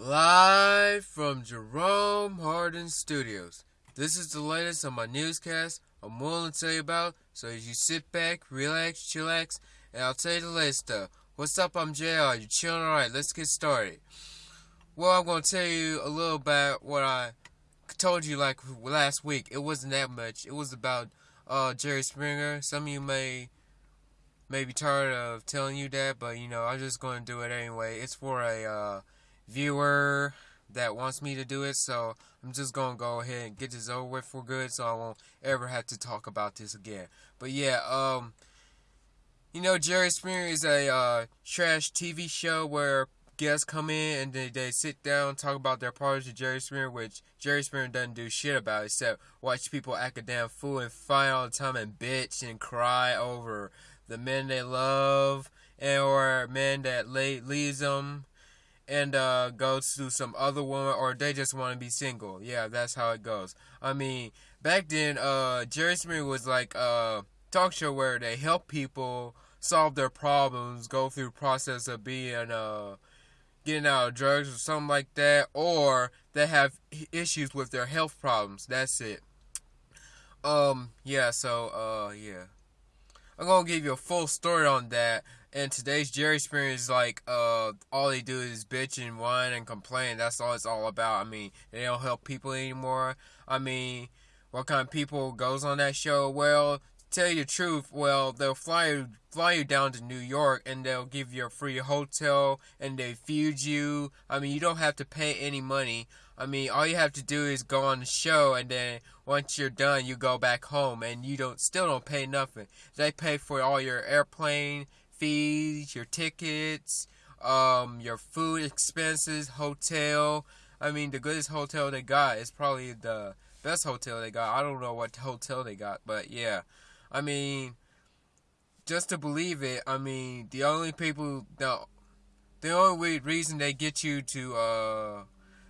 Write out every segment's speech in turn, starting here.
Live from Jerome Hardin Studios. This is the latest on my newscast I'm willing to tell you about, so as you sit back, relax, chillax, and I'll tell you the latest stuff. What's up? I'm JR. You chilling? Alright, let's get started. Well, I'm going to tell you a little about what I told you like last week. It wasn't that much. It was about uh, Jerry Springer. Some of you may may be tired of telling you that, but you know, I'm just going to do it anyway. It's for a uh, viewer that wants me to do it, so I'm just gonna go ahead and get this over with for good, so I won't ever have to talk about this again. But yeah, um, you know, Jerry Springer is a uh, trash TV show where guests come in and they, they sit down talk about their problems to Jerry Springer, which Jerry Springer doesn't do shit about except watch people act a damn fool and fight all the time and bitch and cry over the men they love and or men that leaves them and uh, goes to some other woman, or they just want to be single. Yeah, that's how it goes. I mean, back then, uh, Jerry Springer was like a talk show where they help people solve their problems, go through process of being uh, getting out of drugs or something like that, or they have issues with their health problems. That's it. Um, yeah. So, uh, yeah. I'm gonna give you a full story on that and today's Jerry Springer is like, uh, all they do is bitch and whine and complain. That's all it's all about. I mean, they don't help people anymore. I mean, what kind of people goes on that show? Well, tell you the truth, well, they'll fly you, fly you down to New York and they'll give you a free hotel and they feed you. I mean, you don't have to pay any money. I mean, all you have to do is go on the show and then once you're done, you go back home and you don't still don't pay nothing. They pay for all your airplane fees, your tickets, um, your food expenses, hotel. I mean, the goodest hotel they got is probably the best hotel they got. I don't know what hotel they got, but yeah. I mean, just to believe it, I mean, the only people, the, the only reason they get you to uh,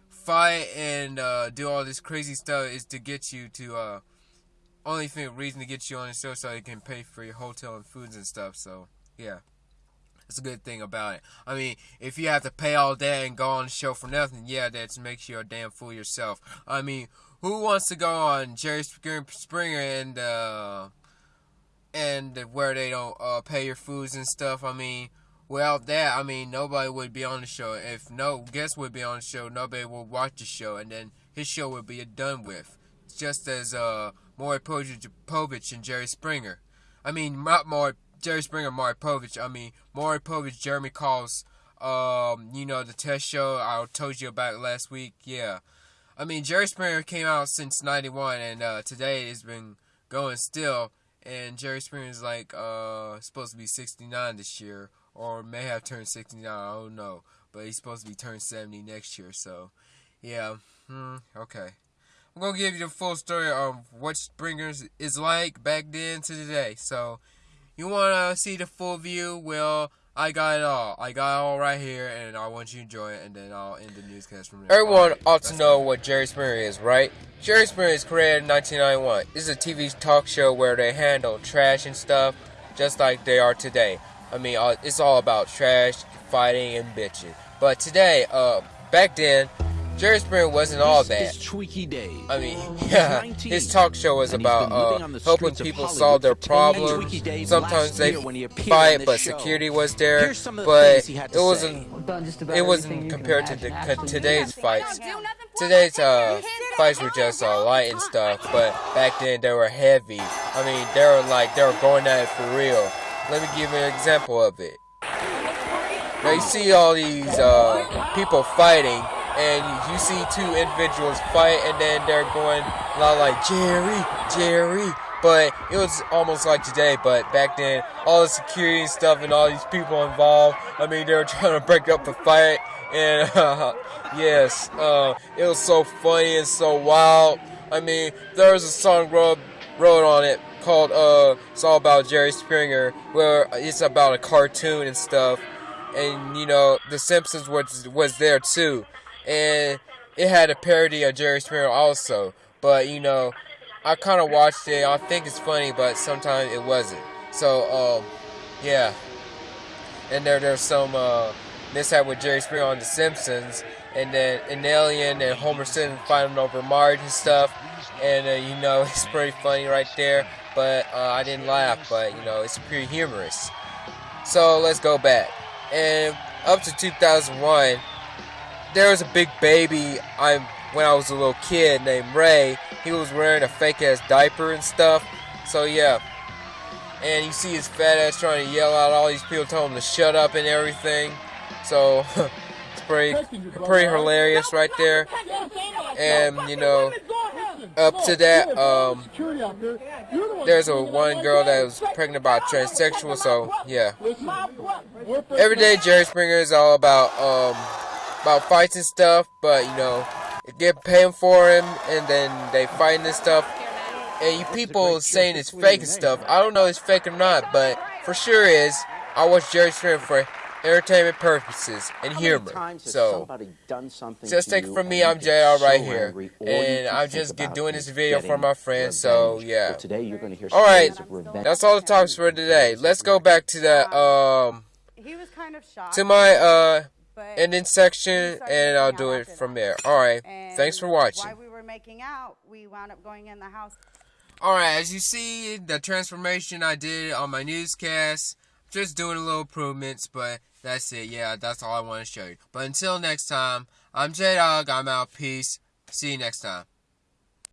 fight and uh, do all this crazy stuff is to get you to, uh, only thing, reason to get you on the show so they can pay for your hotel and foods and stuff, so. Yeah. That's a good thing about it. I mean, if you have to pay all that and go on the show for nothing, yeah, that makes you a damn fool yourself. I mean, who wants to go on Jerry Springer and uh, and where they don't uh, pay your foods and stuff? I mean, without that, I mean, nobody would be on the show. If no guest would be on the show, nobody would watch the show, and then his show would be done with. Just as uh, Maury Povich and Jerry Springer. I mean, not Maury Jerry Springer, Maury Povich. I mean, Maury Povich, Jeremy Kyle's, um, you know, the test show I told you about last week. Yeah. I mean, Jerry Springer came out since 91, and uh, today it's been going still. And Jerry Springer is like uh, supposed to be 69 this year, or may have turned 69. I don't know. But he's supposed to be turned 70 next year. So, yeah. Hmm, okay. I'm going to give you the full story of what Springer is like back then to today. So, you want to see the full view? Well, I got it all. I got it all right here, and I want you to enjoy it, and then I'll end the newscast from there. Everyone right, ought to know what Jerry Springer is, right? Jerry Springer is created in 1991. This is a TV talk show where they handle trash and stuff just like they are today. I mean, uh, it's all about trash, fighting, and bitching. But today, uh, back then, Jerry Springer wasn't all that. I mean, yeah, his talk show was about uh, helping people solve their problems. Sometimes they fight, but security was there. But it wasn't. It wasn't compared to the, today's fights. Today's uh, fights were just uh, light and stuff, but back then they were heavy. I mean, they were like they were going at it for real. Let me give you an example of it. Now you see all these uh, people fighting and you see two individuals fight, and then they're going a lot like Jerry, Jerry. But it was almost like today, but back then, all the security and stuff and all these people involved, I mean, they were trying to break up the fight, and uh, yes, uh, it was so funny and so wild. I mean, there was a song wrote, wrote on it called uh, "It's All About Jerry Springer," where it's about a cartoon and stuff, and you know, The Simpsons was was there too and it had a parody of Jerry Springer also. But you know, I kind of watched it. I think it's funny, but sometimes it wasn't. So um, yeah. And there there's some uh, mishap with Jerry Springer on The Simpsons, and then an alien and Homer Simpson fighting over Marge and stuff. And uh, you know, it's pretty funny right there. But uh, I didn't laugh, but you know, it's pretty humorous. So let's go back. And up to 2001, there was a big baby. I when I was a little kid named Ray. He was wearing a fake ass diaper and stuff. So yeah. And you see his fat ass trying to yell out all these people telling him to shut up and everything. So it's pretty pretty hilarious right there. And you know up to that, um, there's a one girl that was pregnant about transsexual, so yeah. Every day Jerry Springer is all about um about fights and stuff, but you know, get paying for him and then they fighting and stuff. And you people saying it's fake and stuff. I don't know if it's fake or not, but for sure is. I watch Jerry Springer for entertainment purposes and humor. So, just take it from me, I'm JR right here, and I'm just doing this video for my friends. So yeah. Well, today you're gonna hear all right, that's all the talks for today. Let's go back to the um he was kind of shocked. to my uh ending section, and I'll do it from there. All right, thanks for watching. While we were making out, we wound up going in the house. Alright, as you see, the transformation I did on my newscast, just doing a little improvements, but that's it. Yeah, that's all I want to show you. But until next time, I'm J-Dog. I'm out. Peace. See you next time.